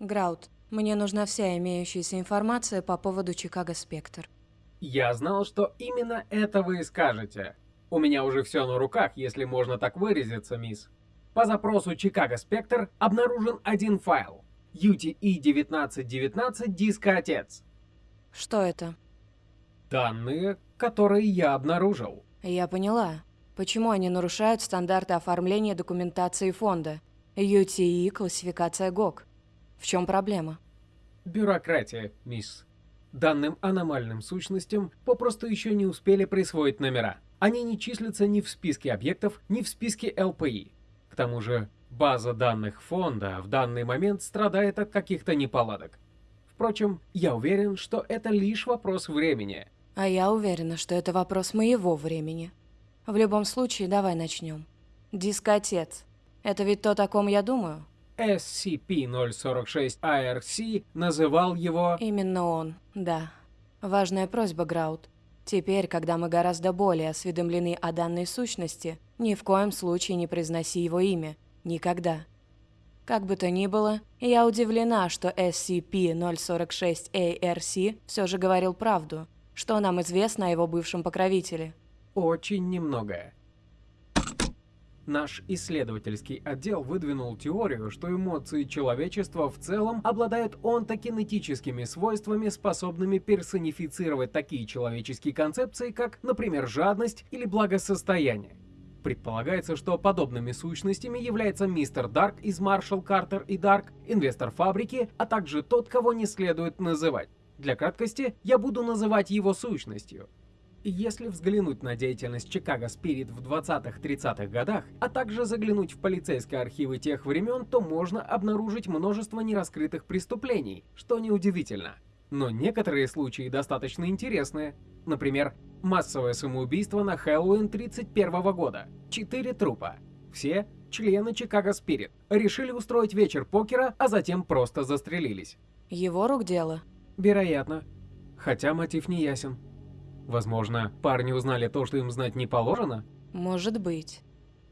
Граут, мне нужна вся имеющаяся информация по поводу Чикаго Спектр. Я знал, что именно это вы и скажете. У меня уже все на руках, если можно так выразиться, мисс. По запросу Чикаго Спектр обнаружен один файл. UTE 1919 диска отец. Что это? Данные, которые я обнаружил. Я поняла. Почему они нарушают стандарты оформления документации фонда? UTE – классификация ГОК. В чем проблема? Бюрократия, мисс. Данным аномальным сущностям попросту еще не успели присвоить номера. Они не числятся ни в списке объектов, ни в списке ЛПИ. К тому же, база данных фонда в данный момент страдает от каких-то неполадок. Впрочем, я уверен, что это лишь вопрос времени. А я уверена, что это вопрос моего времени. В любом случае, давай начнем. Дискотец. Это ведь то, о ком я думаю? SCP-046-IRC называл его... Именно он, да. Важная просьба, Граут. Теперь, когда мы гораздо более осведомлены о данной сущности, ни в коем случае не произноси его имя. Никогда. Как бы то ни было, я удивлена, что SCP-046-ARC все же говорил правду. Что нам известно о его бывшем покровителе? Очень немногое. Наш исследовательский отдел выдвинул теорию, что эмоции человечества в целом обладают онтокинетическими свойствами, способными персонифицировать такие человеческие концепции, как, например, жадность или благосостояние. Предполагается, что подобными сущностями является мистер Дарк из Маршал Картер и Дарк, инвестор фабрики, а также тот, кого не следует называть. Для краткости, я буду называть его сущностью. Если взглянуть на деятельность Чикаго Спирит в 20-30-х годах, а также заглянуть в полицейские архивы тех времен, то можно обнаружить множество нераскрытых преступлений, что неудивительно. Но некоторые случаи достаточно интересные. Например, массовое самоубийство на Хэллоуин 31 года. Четыре трупа. Все члены Чикаго Спирит. Решили устроить вечер покера, а затем просто застрелились. Его рук дело? Вероятно. Хотя мотив не ясен. Возможно, парни узнали то, что им знать не положено? Может быть.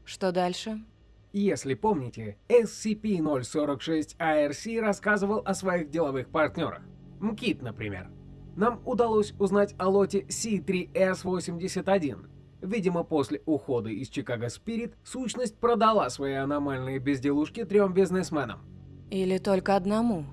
Что дальше? Если помните, SCP-046-ARC рассказывал о своих деловых партнерах. МКИТ, например. Нам удалось узнать о лоте C3S81. Видимо, после ухода из Чикаго Спирит, сущность продала свои аномальные безделушки трем бизнесменам. Или только одному?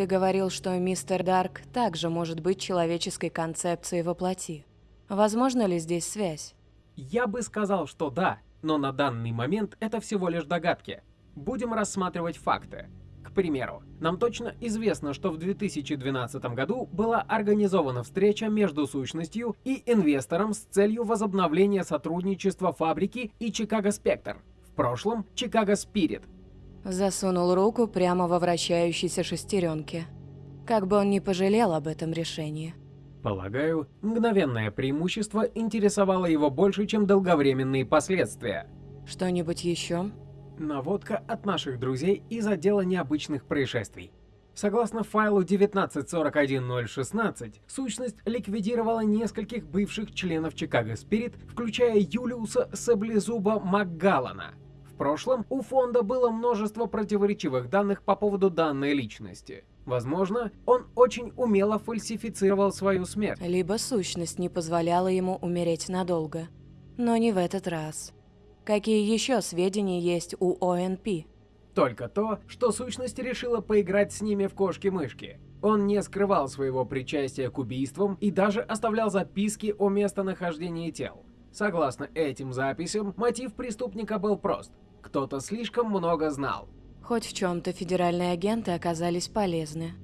Ты говорил, что мистер Дарк также может быть человеческой концепцией воплоти. Возможно ли здесь связь? Я бы сказал, что да, но на данный момент это всего лишь догадки. Будем рассматривать факты. К примеру, нам точно известно, что в 2012 году была организована встреча между сущностью и инвестором с целью возобновления сотрудничества фабрики и Чикаго Спектр. В прошлом Чикаго Спирит. Засунул руку прямо во вращающейся шестеренке. Как бы он ни пожалел об этом решении. Полагаю, мгновенное преимущество интересовало его больше, чем долговременные последствия. Что-нибудь еще? Наводка от наших друзей из отдела необычных происшествий. Согласно файлу 1941016, сущность ликвидировала нескольких бывших членов Чикаго Спирит, включая Юлиуса Саблезуба Макгаллана. В прошлом у фонда было множество противоречивых данных по поводу данной личности. Возможно, он очень умело фальсифицировал свою смерть. Либо сущность не позволяла ему умереть надолго. Но не в этот раз. Какие еще сведения есть у ОНП? Только то, что сущность решила поиграть с ними в кошки-мышки. Он не скрывал своего причастия к убийствам и даже оставлял записки о местонахождении тел. Согласно этим записям, мотив преступника был прост. Кто-то слишком много знал. Хоть в чем-то федеральные агенты оказались полезны.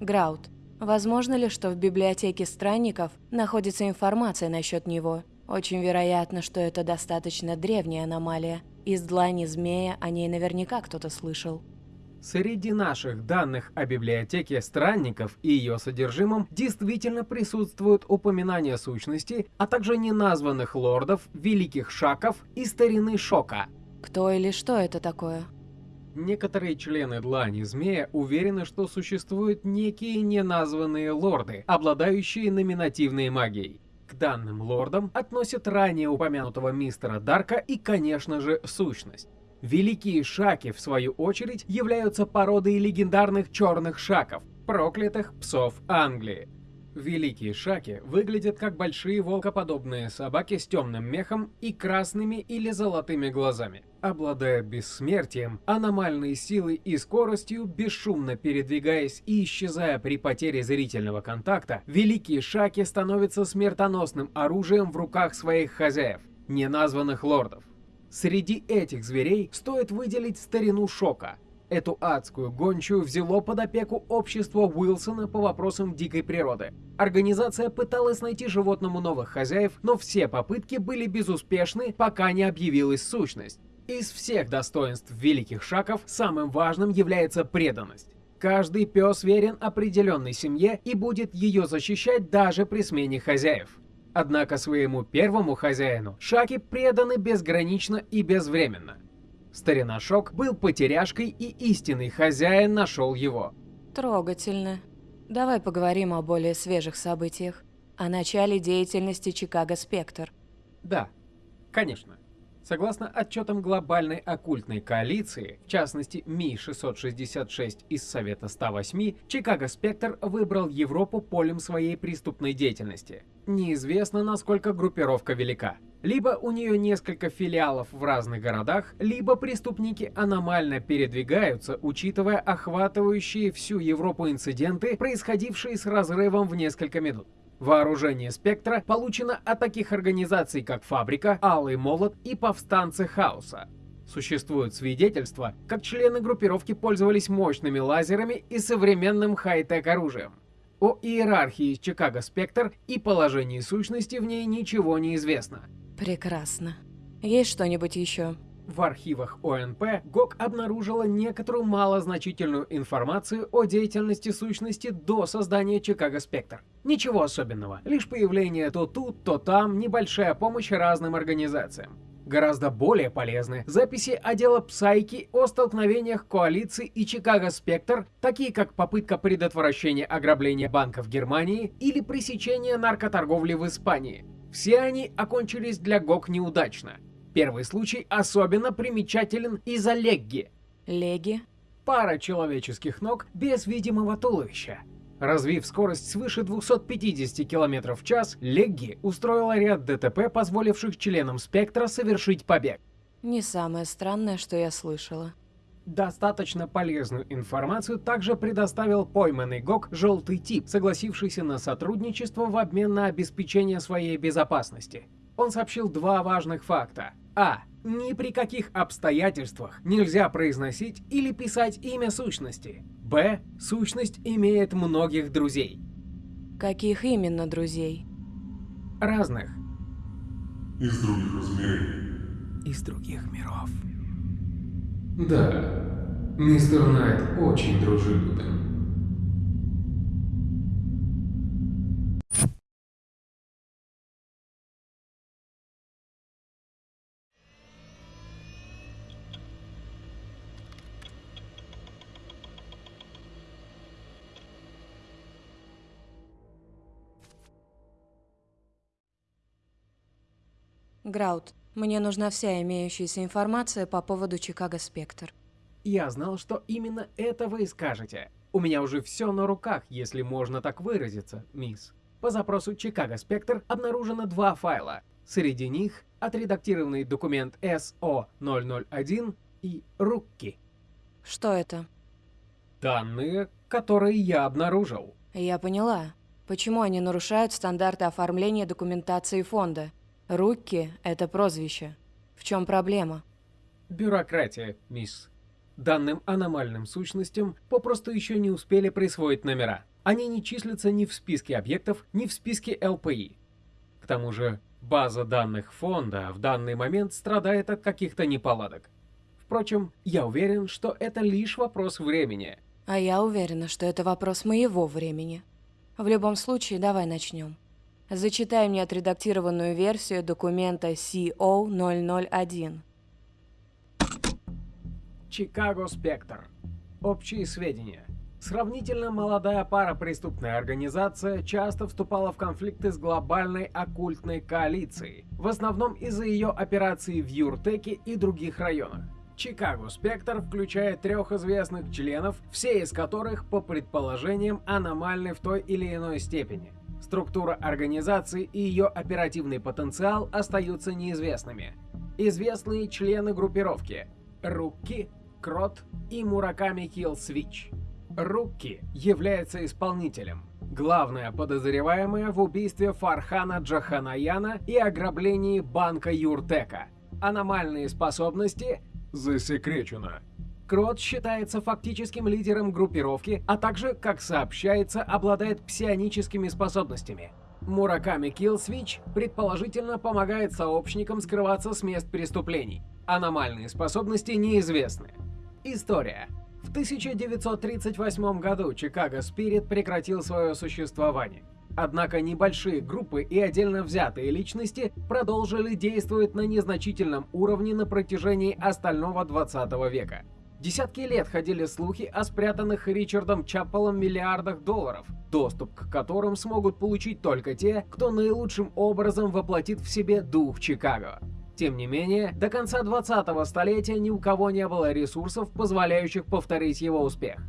Граут, возможно ли, что в библиотеке странников находится информация насчет него? Очень вероятно, что это достаточно древняя аномалия. Из длани змея о ней наверняка кто-то слышал. Среди наших данных о библиотеке странников и ее содержимом действительно присутствуют упоминания сущности, а также неназванных лордов, великих шаков и старины шока. Кто или что это такое? Некоторые члены Длани Змея уверены, что существуют некие неназванные лорды, обладающие номинативной магией. К данным лордам относят ранее упомянутого мистера Дарка и, конечно же, сущность. Великие Шаки, в свою очередь, являются пародией легендарных черных шаков, проклятых псов Англии. Великие шаки выглядят как большие волкоподобные собаки с темным мехом и красными или золотыми глазами. Обладая бессмертием, аномальной силой и скоростью, бесшумно передвигаясь и исчезая при потере зрительного контакта, великие шаки становятся смертоносным оружием в руках своих хозяев, неназванных лордов. Среди этих зверей стоит выделить старину Шока, Эту адскую гончую взяло под опеку общество Уилсона по вопросам дикой природы. Организация пыталась найти животному новых хозяев, но все попытки были безуспешны, пока не объявилась сущность. Из всех достоинств великих шаков самым важным является преданность. Каждый пес верен определенной семье и будет ее защищать даже при смене хозяев. Однако своему первому хозяину шаки преданы безгранично и безвременно. Старина Шок был потеряшкой, и истинный хозяин нашел его. Трогательно. Давай поговорим о более свежих событиях. О начале деятельности Чикаго Спектр. Да, конечно. Согласно отчетам глобальной оккультной коалиции, в частности Ми-666 из Совета 108, Чикаго Спектр выбрал Европу полем своей преступной деятельности. Неизвестно, насколько группировка велика. Либо у нее несколько филиалов в разных городах, либо преступники аномально передвигаются, учитывая охватывающие всю Европу инциденты, происходившие с разрывом в несколько минут. Вооружение «Спектра» получено от таких организаций, как «Фабрика», «Алый молот» и «Повстанцы Хаоса». Существуют свидетельства, как члены группировки пользовались мощными лазерами и современным хай-тек оружием. О иерархии Чикаго Спектр и положении сущности в ней ничего не известно. Прекрасно. Есть что-нибудь еще? В архивах ОНП ГОК обнаружила некоторую малозначительную информацию о деятельности сущности до создания Чикаго Спектр. Ничего особенного, лишь появление то тут, то там, небольшая помощь разным организациям. Гораздо более полезны записи отдела Псайки о столкновениях коалиции и Чикаго Спектр, такие как попытка предотвращения ограбления банков Германии или пресечения наркоторговли в Испании. Все они окончились для ГОК неудачно. Первый случай особенно примечателен из-за легги. Леги? Пара человеческих ног без видимого туловища. Развив скорость свыше 250 км в час, Легги устроила ряд ДТП, позволивших членам Спектра совершить побег. Не самое странное, что я слышала. Достаточно полезную информацию также предоставил пойманный ГОК «Желтый тип», согласившийся на сотрудничество в обмен на обеспечение своей безопасности. Он сообщил два важных факта. А. Ни при каких обстоятельствах нельзя произносить или писать имя сущности. Б. Сущность имеет многих друзей. Каких именно друзей? Разных. Из других измерений. Из других миров. Да, мистер Найт очень дружелюбен. Граут, мне нужна вся имеющаяся информация по поводу Чикаго Спектр. Я знал, что именно это вы и скажете. У меня уже все на руках, если можно так выразиться, мисс. По запросу Чикаго Спектр обнаружено два файла. Среди них отредактированный документ SO001 и Рукки. Что это? Данные, которые я обнаружил. Я поняла. Почему они нарушают стандарты оформления документации фонда? Рукки – это прозвище. В чем проблема? Бюрократия, мисс. Данным аномальным сущностям попросту еще не успели присвоить номера. Они не числятся ни в списке объектов, ни в списке ЛПИ. К тому же, база данных фонда в данный момент страдает от каких-то неполадок. Впрочем, я уверен, что это лишь вопрос времени. А я уверена, что это вопрос моего времени. В любом случае, давай начнем. Зачитай мне отредактированную версию документа CO001. Чикаго Спектр. Общие сведения. Сравнительно молодая парапреступная организация часто вступала в конфликты с глобальной оккультной коалицией, в основном из-за ее операций в Юртеке и других районах. Чикаго Спектр включает трех известных членов, все из которых, по предположениям, аномальны в той или иной степени. Структура организации и ее оперативный потенциал остаются неизвестными. Известные члены группировки – Рукки, Крот и Мураками Килл Свич. Рукки является исполнителем. Главная подозреваемая в убийстве Фархана Джаханаяна и ограблении банка Юртека. Аномальные способности засекречено. Крот считается фактическим лидером группировки, а также, как сообщается, обладает псионическими способностями. Мураками Киллсвич предположительно помогает сообщникам скрываться с мест преступлений. Аномальные способности неизвестны. История. В 1938 году Чикаго Спирит прекратил свое существование. Однако небольшие группы и отдельно взятые личности продолжили действовать на незначительном уровне на протяжении остального 20 века. Десятки лет ходили слухи о спрятанных Ричардом Чаппелом миллиардах долларов, доступ к которым смогут получить только те, кто наилучшим образом воплотит в себе дух Чикаго. Тем не менее, до конца 20-го столетия ни у кого не было ресурсов, позволяющих повторить его успех.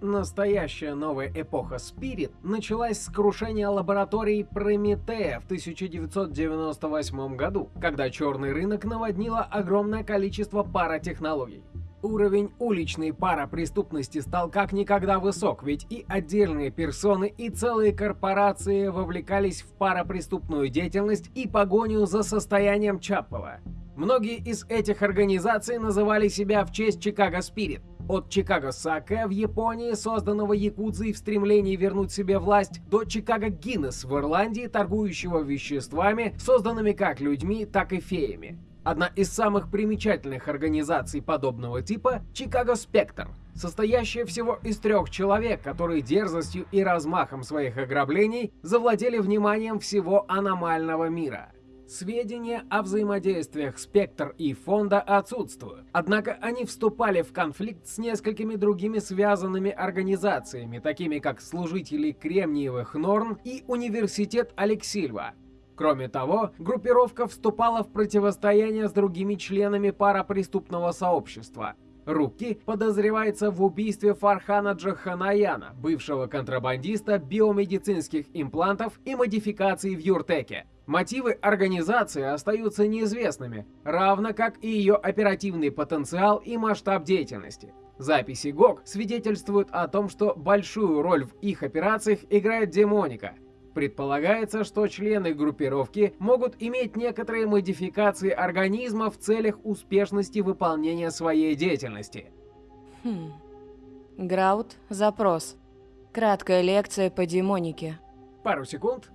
Настоящая новая эпоха Спирит началась с крушения лаборатории Прометея в 1998 году, когда черный рынок наводнило огромное количество паратехнологий. Уровень уличной парапреступности стал как никогда высок, ведь и отдельные персоны, и целые корпорации вовлекались в парапреступную деятельность и погоню за состоянием Чаппова. Многие из этих организаций называли себя в честь Чикаго Спирит. От Чикаго Саке в Японии, созданного Якудзой в стремлении вернуть себе власть, до Чикаго Гиннес в Ирландии, торгующего веществами, созданными как людьми, так и феями. Одна из самых примечательных организаций подобного типа – Чикаго Спектр, состоящая всего из трех человек, которые дерзостью и размахом своих ограблений завладели вниманием всего аномального мира. Сведения о взаимодействиях Спектр и Фонда отсутствуют, однако они вступали в конфликт с несколькими другими связанными организациями, такими как Служители Кремниевых Норн и Университет Алексильва, Кроме того, группировка вступала в противостояние с другими членами парапреступного сообщества. Руки подозревается в убийстве Фархана Джаханаяна, бывшего контрабандиста биомедицинских имплантов и модификаций в Юртеке. Мотивы организации остаются неизвестными, равно как и ее оперативный потенциал и масштаб деятельности. Записи ГОК свидетельствуют о том, что большую роль в их операциях играет демоника – Предполагается, что члены группировки могут иметь некоторые модификации организма в целях успешности выполнения своей деятельности. Хм. Граут, запрос. Краткая лекция по демонике. Пару секунд.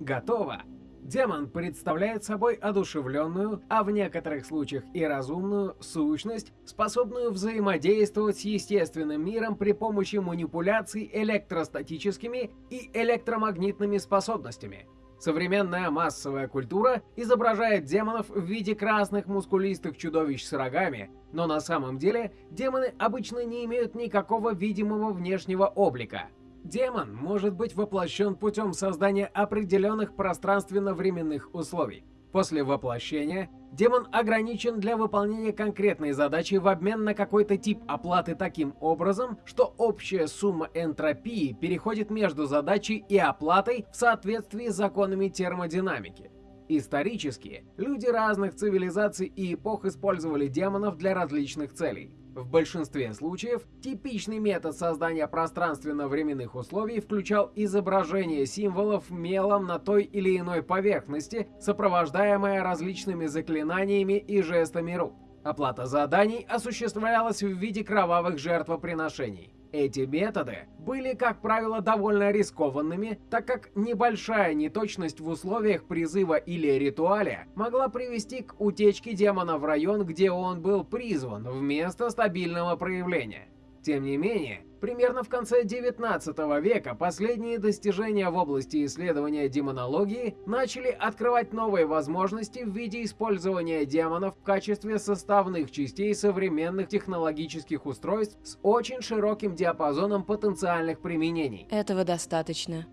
Готово. Демон представляет собой одушевленную, а в некоторых случаях и разумную, сущность, способную взаимодействовать с естественным миром при помощи манипуляций электростатическими и электромагнитными способностями. Современная массовая культура изображает демонов в виде красных мускулистых чудовищ с рогами, но на самом деле демоны обычно не имеют никакого видимого внешнего облика – Демон может быть воплощен путем создания определенных пространственно-временных условий. После воплощения демон ограничен для выполнения конкретной задачи в обмен на какой-то тип оплаты таким образом, что общая сумма энтропии переходит между задачей и оплатой в соответствии с законами термодинамики. Исторически, люди разных цивилизаций и эпох использовали демонов для различных целей. В большинстве случаев типичный метод создания пространственно-временных условий включал изображение символов мелом на той или иной поверхности, сопровождаемое различными заклинаниями и жестами рук. Оплата заданий осуществлялась в виде кровавых жертвоприношений. Эти методы были, как правило, довольно рискованными, так как небольшая неточность в условиях призыва или ритуале могла привести к утечке демона в район, где он был призван, вместо стабильного проявления. Тем не менее, примерно в конце 19 века последние достижения в области исследования демонологии начали открывать новые возможности в виде использования демонов в качестве составных частей современных технологических устройств с очень широким диапазоном потенциальных применений. Этого достаточно.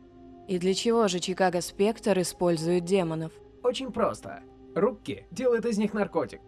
И для чего же Чикаго Спектр использует демонов? Очень просто. Руки делает из них наркотик.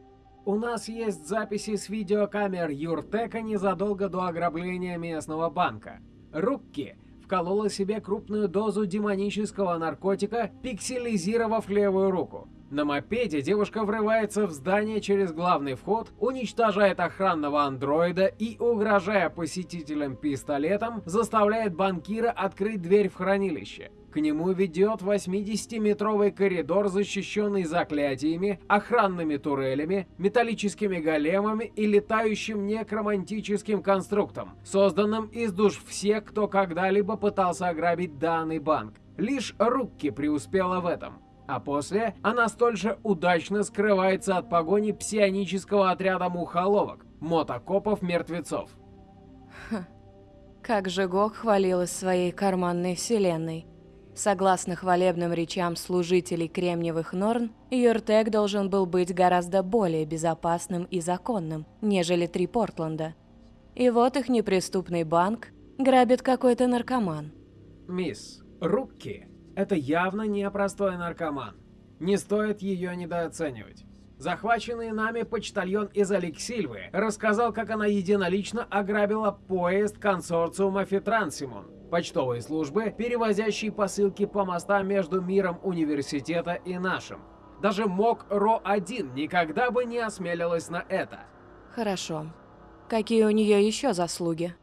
У нас есть записи с видеокамер Юртека незадолго до ограбления местного банка. Рукки вколола себе крупную дозу демонического наркотика, пикселизировав левую руку. На мопеде девушка врывается в здание через главный вход, уничтожает охранного андроида и, угрожая посетителям пистолетом, заставляет банкира открыть дверь в хранилище. К нему ведет 80-метровый коридор, защищенный заклятиями, охранными турелями, металлическими големами и летающим некромантическим конструктом, созданным из душ всех, кто когда-либо пытался ограбить данный банк. Лишь Рукки преуспела в этом. А после она столь же удачно скрывается от погони псионического отряда мухоловок, мотокопов-мертвецов. Как же Гог хвалилась своей карманной вселенной. Согласно хвалебным речам служителей Кремниевых Норн, Юртек должен был быть гораздо более безопасным и законным, нежели три Портленда. И вот их неприступный банк грабит какой-то наркоман. Мисс, Рукки – это явно не простой наркоман. Не стоит ее недооценивать. Захваченный нами почтальон из Алексильвы рассказал, как она единолично ограбила поезд консорциума Фитрансимон, почтовой службы, перевозящей посылки по мостам между миром университета и нашим. Даже МОК РО-1 никогда бы не осмелилась на это. Хорошо. Какие у нее еще заслуги?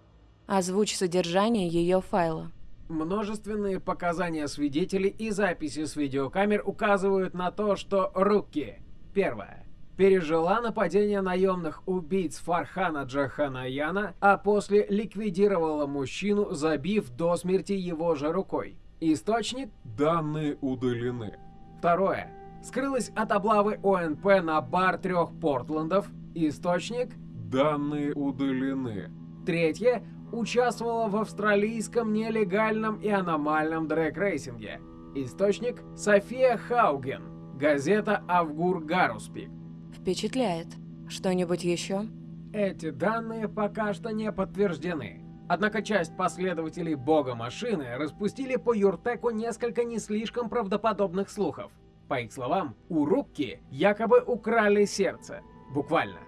Озвучь содержание ее файла. Множественные показания свидетелей и записи с видеокамер указывают на то, что руки. Первое пережила нападение наемных убийц Фархана Джаханаяна, а после ликвидировала мужчину, забив до смерти его же рукой. Источник Данные удалены. Второе. Скрылась от облавы ОНП на бар трех Портландов. Источник Данные удалены. Третье. Участвовала в австралийском нелегальном и аномальном дрэк-рейсинге. Источник София Хауген. Газета Авгур Гаруспик. Впечатляет. Что-нибудь еще? Эти данные пока что не подтверждены. Однако часть последователей бога машины распустили по Юртеку несколько не слишком правдоподобных слухов. По их словам, у Рубки якобы украли сердце. Буквально.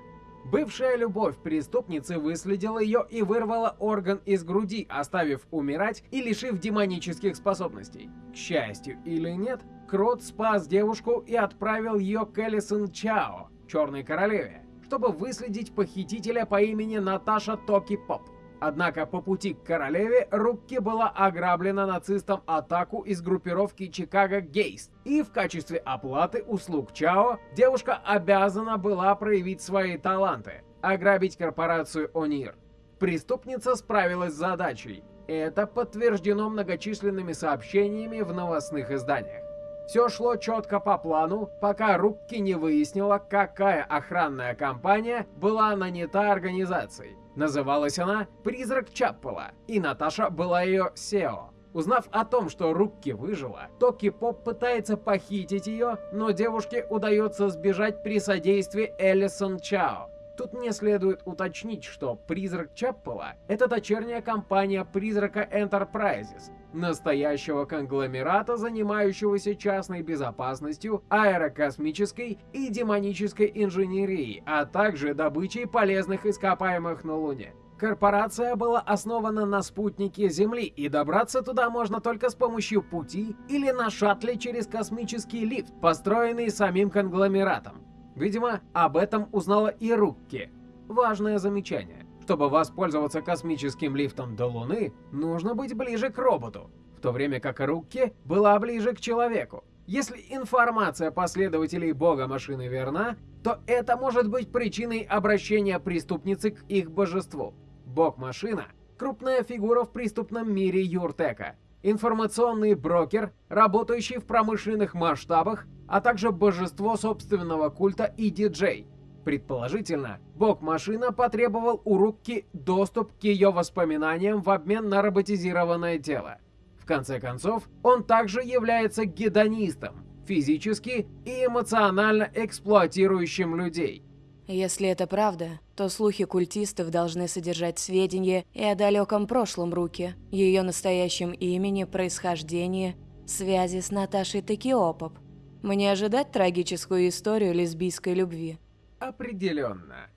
Бывшая любовь преступницы выследила ее и вырвала орган из груди, оставив умирать и лишив демонических способностей. К счастью или нет, Крот спас девушку и отправил ее к Элисон Чао, Черной Королеве, чтобы выследить похитителя по имени Наташа Токи Поп. Однако по пути к королеве Рукки была ограблена нацистом атаку из группировки Чикаго Гейст, и в качестве оплаты услуг Чао девушка обязана была проявить свои таланты – ограбить корпорацию Онир. Преступница справилась с задачей. Это подтверждено многочисленными сообщениями в новостных изданиях. Все шло четко по плану, пока Рукки не выяснила, какая охранная компания была нанята организацией. Называлась она «Призрак Чаппела», и Наташа была ее SEO. Узнав о том, что Рукки выжила, Токи Поп пытается похитить ее, но девушке удается сбежать при содействии Эллисон Чао. Тут мне следует уточнить, что «Призрак Чаппела» — это дочерняя компания «Призрака Enterprises», настоящего конгломерата, занимающегося частной безопасностью, аэрокосмической и демонической инженерией, а также добычей полезных ископаемых на Луне. Корпорация была основана на спутнике Земли, и добраться туда можно только с помощью пути или на шаттле через космический лифт, построенный самим конгломератом. Видимо, об этом узнала и Рукки. Важное замечание. Чтобы воспользоваться космическим лифтом до Луны, нужно быть ближе к роботу, в то время как Рукки была ближе к человеку. Если информация последователей бога машины верна, то это может быть причиной обращения преступницы к их божеству. Бог-машина – крупная фигура в преступном мире Юртека, информационный брокер, работающий в промышленных масштабах, а также божество собственного культа и диджей. Предположительно, бог-машина потребовал у Рукки доступ к ее воспоминаниям в обмен на роботизированное тело. В конце концов, он также является гедонистом, физически и эмоционально эксплуатирующим людей. Если это правда, то слухи культистов должны содержать сведения и о далеком прошлом Руки, ее настоящем имени, происхождении, связи с Наташей Текиопоп. Мне ожидать трагическую историю лесбийской любви? Определенно.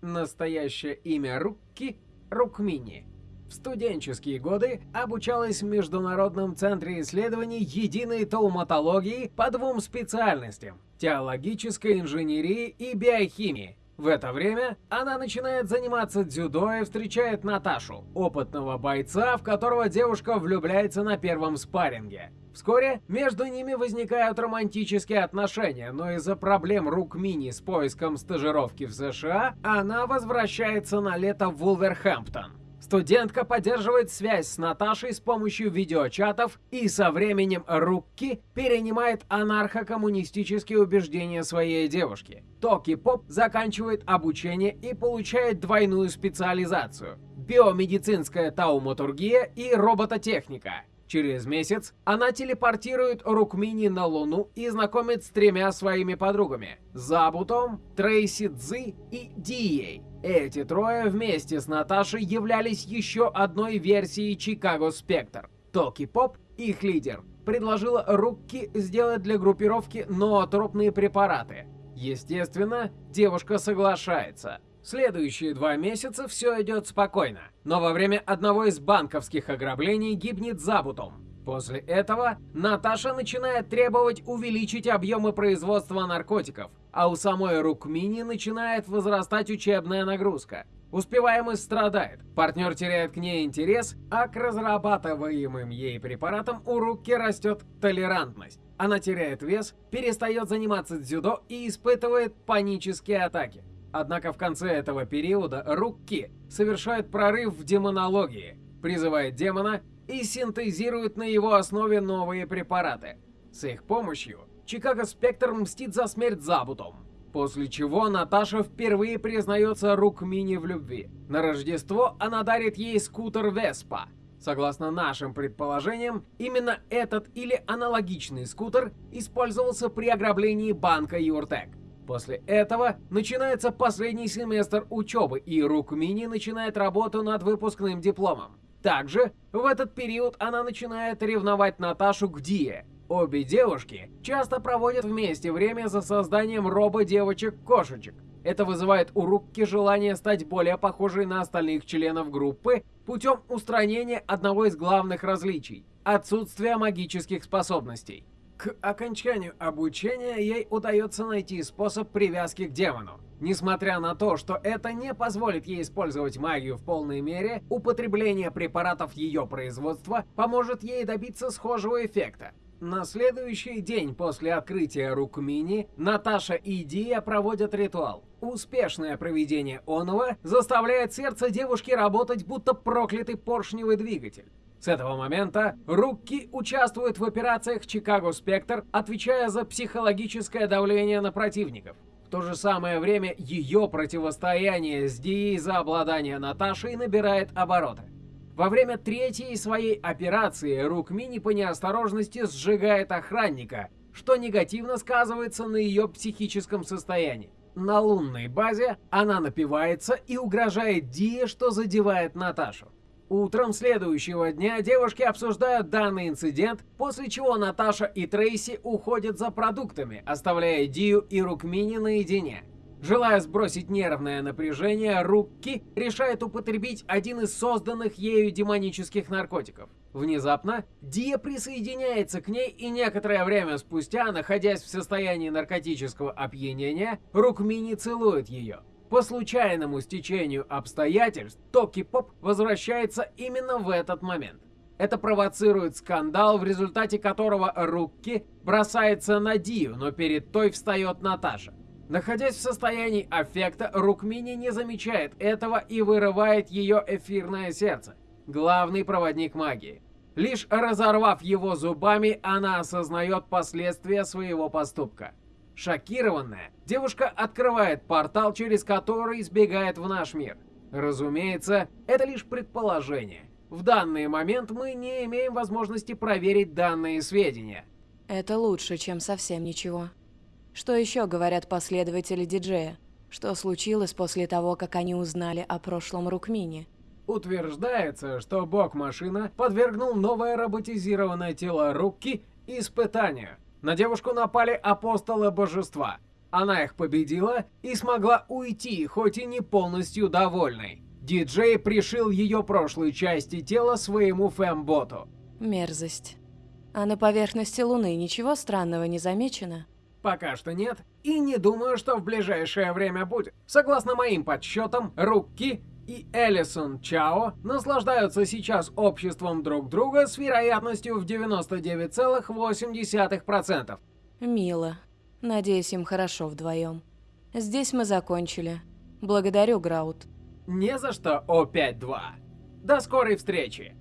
Настоящее имя Рукки – Рукмини. В студенческие годы обучалась в Международном центре исследований единой тауматологии по двум специальностям – теологической инженерии и биохимии. В это время она начинает заниматься дзюдо и встречает Наташу, опытного бойца, в которого девушка влюбляется на первом спарринге. Вскоре между ними возникают романтические отношения, но из-за проблем рук Мини с поиском стажировки в США, она возвращается на лето в Вулверхэмптон. Студентка поддерживает связь с Наташей с помощью видеочатов и со временем Рукки перенимает анархо-коммунистические убеждения своей девушки. Токи Поп заканчивает обучение и получает двойную специализацию – биомедицинская тауматургия и робототехника. Через месяц она телепортирует Рукмини на Луну и знакомит с тремя своими подругами – Забутом, Трейси Цзы и Дией. Эти трое вместе с Наташей являлись еще одной версией Чикаго Спектр. Токи Поп, их лидер, предложила Рукки сделать для группировки ноотропные препараты. Естественно, девушка соглашается. Следующие два месяца все идет спокойно, но во время одного из банковских ограблений гибнет Забутом. После этого Наташа начинает требовать увеличить объемы производства наркотиков, а у самой Рукмини начинает возрастать учебная нагрузка. Успеваемость страдает, партнер теряет к ней интерес, а к разрабатываемым ей препаратам у Рукки растет толерантность. Она теряет вес, перестает заниматься дзюдо и испытывает панические атаки. Однако в конце этого периода Рукки совершает прорыв в демонологии, призывает демона и синтезирует на его основе новые препараты. С их помощью Чикаго Спектр мстит за смерть Забутом. После чего Наташа впервые признается Рукмини в любви. На Рождество она дарит ей скутер Веспа. Согласно нашим предположениям, именно этот или аналогичный скутер использовался при ограблении банка Юртек. После этого начинается последний семестр учебы, и Рукмини начинает работу над выпускным дипломом. Также в этот период она начинает ревновать Наташу к Дие. Обе девушки часто проводят вместе время за созданием робо-девочек-кошечек. Это вызывает у Рукки желание стать более похожей на остальных членов группы путем устранения одного из главных различий – отсутствия магических способностей. К окончанию обучения ей удается найти способ привязки к демону. Несмотря на то, что это не позволит ей использовать магию в полной мере, употребление препаратов ее производства поможет ей добиться схожего эффекта. На следующий день после открытия Рукмини Наташа и Дия проводят ритуал. Успешное проведение оного заставляет сердце девушки работать будто проклятый поршневый двигатель. С этого момента Рукки участвует в операциях Чикаго Спектр, отвечая за психологическое давление на противников. В то же самое время ее противостояние с Дией за обладание Наташей набирает обороты. Во время третьей своей операции Рукмини по неосторожности сжигает охранника, что негативно сказывается на ее психическом состоянии. На лунной базе она напивается и угрожает Дие, что задевает Наташу. Утром следующего дня девушки обсуждают данный инцидент, после чего Наташа и Трейси уходят за продуктами, оставляя Дию и Рукмини наедине. Желая сбросить нервное напряжение, Рукки решает употребить один из созданных ею демонических наркотиков. Внезапно Дия присоединяется к ней и некоторое время спустя, находясь в состоянии наркотического опьянения, Рукмини целует ее. По случайному стечению обстоятельств, Токи Поп возвращается именно в этот момент. Это провоцирует скандал, в результате которого Рукки бросается на Дию, но перед той встает Наташа. Находясь в состоянии аффекта, Рукмини не замечает этого и вырывает ее эфирное сердце, главный проводник магии. Лишь разорвав его зубами, она осознает последствия своего поступка. Шокированная, девушка открывает портал, через который сбегает в наш мир. Разумеется, это лишь предположение. В данный момент мы не имеем возможности проверить данные сведения. Это лучше, чем совсем ничего. Что еще говорят последователи диджея? Что случилось после того, как они узнали о прошлом Рукмине? Утверждается, что бог-машина подвергнул новое роботизированное тело Рукки испытанию. На девушку напали апостолы божества. Она их победила и смогла уйти, хоть и не полностью довольной. Диджей пришил ее прошлой части тела своему фэмботу. Мерзость. А на поверхности Луны ничего странного не замечено? Пока что нет, и не думаю, что в ближайшее время будет. Согласно моим подсчетам, Рукки и Элисон Чао наслаждаются сейчас обществом друг друга с вероятностью в 99,8%. Мило. Надеюсь, им хорошо вдвоем. Здесь мы закончили. Благодарю, Граут. Не за что, О5-2. До скорой встречи!